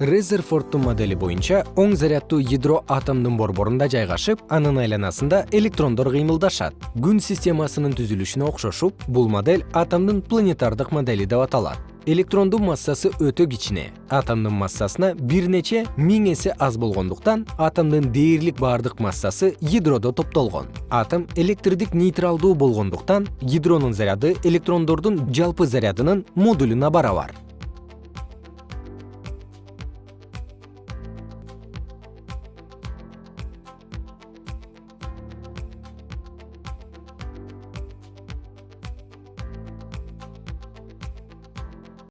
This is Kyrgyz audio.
резерфордтун модели боюнча оң заряддуу ядро атомдун борборунда жайгашып анын айланасында электрондор кыймылдашат. Күн системасынын түзүлүшүнө окшошуп бул модель атомдун планетардык модели деп аталат. Электрондун массасы өтө кичине. Атомдун массасына бир нече миң эсе аз болгондуктан атомдун дээрлик баардык массасы ядродо топтолгон. Атом электрдик нейтралдуу болгондуктан ядронун заряды электрондордун жалпы зарядынын модулуна барабар.